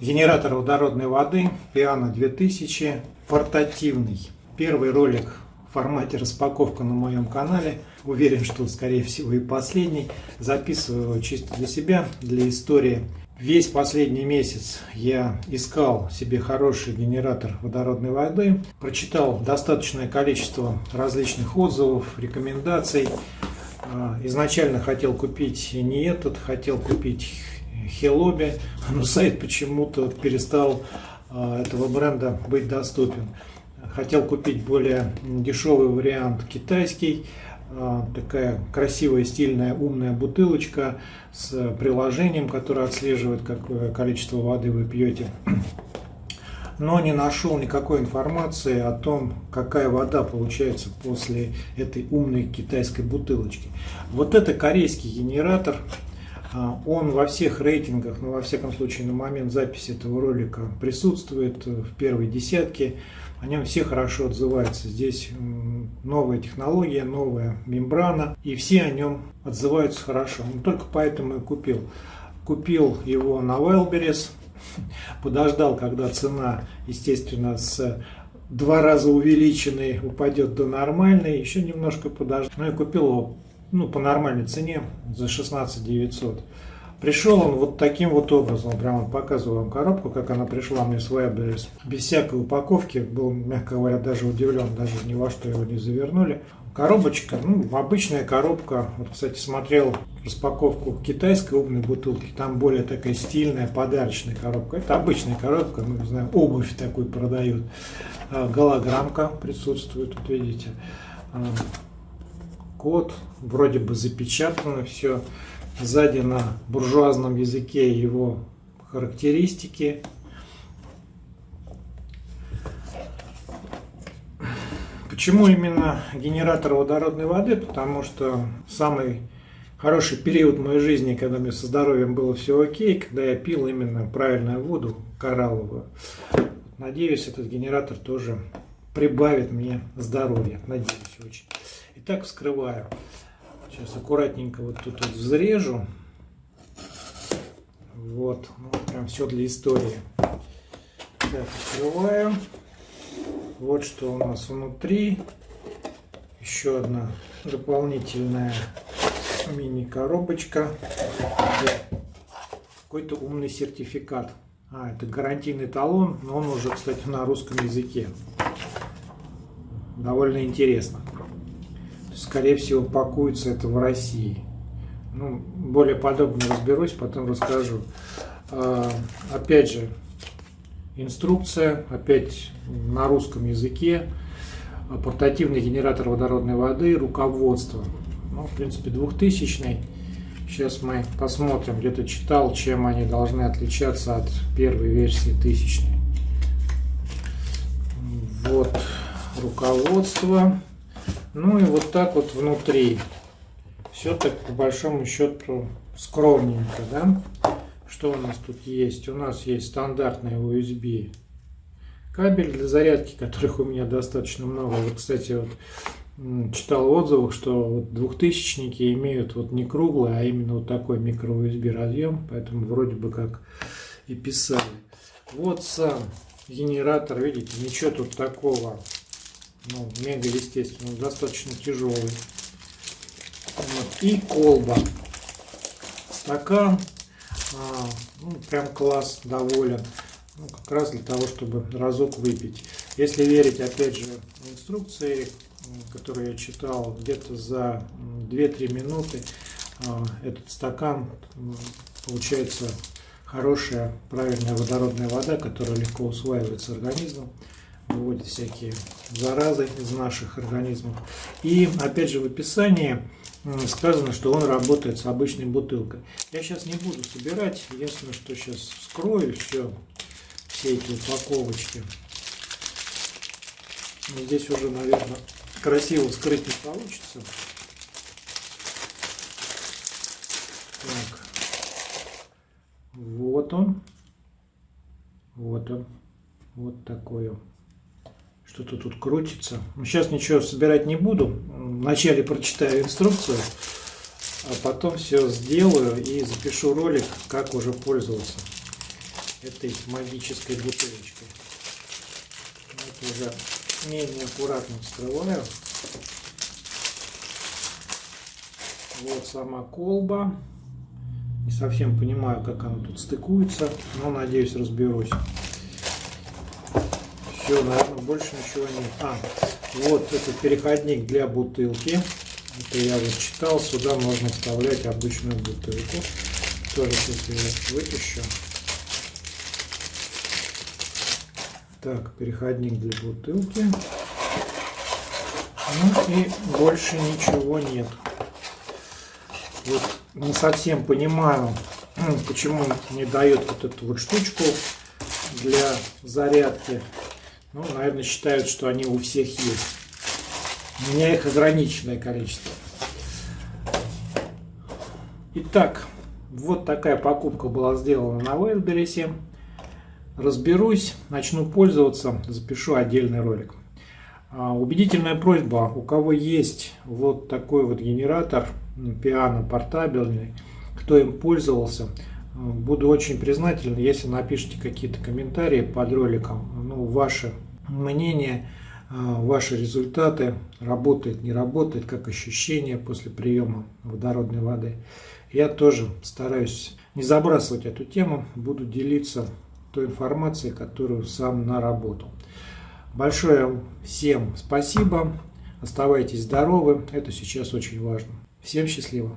Генератор водородной воды Piano 2000 портативный. Первый ролик в формате распаковка на моем канале. Уверен, что скорее всего и последний. Записываю его чисто для себя, для истории. Весь последний месяц я искал себе хороший генератор водородной воды. Прочитал достаточное количество различных отзывов, рекомендаций. А, изначально хотел купить не этот, хотел купить Хелоби, но сайт почему-то перестал а, этого бренда быть доступен. Хотел купить более дешевый вариант китайский, а, такая красивая, стильная, умная бутылочка с приложением, которое отслеживает, какое количество воды вы пьете. Но не нашел никакой информации о том, какая вода получается после этой умной китайской бутылочки. Вот это корейский генератор, а, он во всех рейтингах, ну во всяком случае на момент записи этого ролика присутствует в первой десятке. О нем все хорошо отзываются. Здесь новая технология, новая мембрана, и все о нем отзываются хорошо. Ну, только поэтому и купил. Купил его на Wildberries, подождал, когда цена, естественно, с два раза увеличенной упадет до нормальной, еще немножко подождал. Ну и купил его ну, по нормальной цене за 16 900. Пришел он вот таким вот образом, прямо показываю вам коробку, как она пришла мне с Webberries. Без всякой упаковки, был, мягко говоря, даже удивлен, даже ни во что его не завернули. Коробочка, ну, обычная коробка. Вот, кстати, смотрел распаковку китайской умной бутылки. Там более такая стильная, подарочная коробка. Это обычная коробка, мы знаем, обувь такую продают. А, голограммка присутствует, вот видите. Код, вроде бы запечатано все. Сзади на буржуазном языке его характеристики. Почему именно генератор водородной воды? Потому что самый хороший период моей жизни, когда мне со здоровьем было все окей, когда я пил именно правильную воду, коралловую. Надеюсь, этот генератор тоже прибавит мне здоровья. Надеюсь очень. Итак, вскрываю. Сейчас аккуратненько вот тут вот взрежу. Вот, ну, прям все для истории. Так, открываю. Вот что у нас внутри. Еще одна дополнительная мини-коробочка. Какой-то умный сертификат. А, это гарантийный талон, но он уже, кстати, на русском языке. Довольно интересно скорее всего, пакуется это в России. Ну, более подробно разберусь, потом расскажу. А, опять же, инструкция, опять на русском языке, портативный генератор водородной воды, руководство. Ну, в принципе, 2000 Сейчас мы посмотрим, где-то читал, чем они должны отличаться от первой версии тысячной. Вот руководство. Ну и вот так вот внутри. Все так по большому счету скромненько, да? Что у нас тут есть? У нас есть стандартный USB кабель для зарядки, которых у меня достаточно много. Вот, кстати, вот читал в отзывах, что вот двухтысячники имеют вот не круглый, а именно вот такой микро USB разъем, поэтому вроде бы как и писали. Вот сам генератор, видите, ничего тут такого ну, мега естественно, достаточно тяжелый. Вот. И колба. Стакан. А, ну, прям класс, доволен. Ну, как раз для того, чтобы разок выпить. Если верить, опять же, инструкции, которые я читал, где-то за 2-3 минуты а, этот стакан получается хорошая, правильная водородная вода, которая легко усваивается организмом выводит всякие заразы из наших организмов. И опять же в описании сказано, что он работает с обычной бутылкой. Я сейчас не буду собирать, единственное, что сейчас вскрою все, все эти упаковочки. Здесь уже, наверное, красиво вскрыть не получится. Так. Вот он. Вот он. Вот такой он что-то тут крутится. Ну, сейчас ничего собирать не буду. Вначале прочитаю инструкцию, а потом все сделаю и запишу ролик, как уже пользоваться. этой магической бутылочкой. Это уже менее аккуратно вскрываю. Вот сама колба. Не совсем понимаю, как она тут стыкуется, но надеюсь разберусь. Все, наверное, больше ничего нет. А, вот это переходник для бутылки. Это я вот читал, сюда можно вставлять обычную бутылку. Тоже сейчас я вытащу. Так, переходник для бутылки. Ну и больше ничего нет. Вот не совсем понимаю, почему не дает вот эту вот штучку для зарядки. Ну, наверное, считают, что они у всех есть. У меня их ограниченное количество. Итак, вот такая покупка была сделана на Wildberries. Разберусь, начну пользоваться, запишу отдельный ролик. А, убедительная просьба, у кого есть вот такой вот генератор, пиано портабельный, кто им пользовался, буду очень признателен, если напишите какие-то комментарии под роликом, ну, ваше мнение, а, ваши результаты, работает, не работает, как ощущения после приема водородной воды. Я тоже стараюсь не забрасывать эту тему, буду делиться той информацией, которую сам наработал. Большое всем спасибо, оставайтесь здоровы, это сейчас очень важно. Всем счастливо!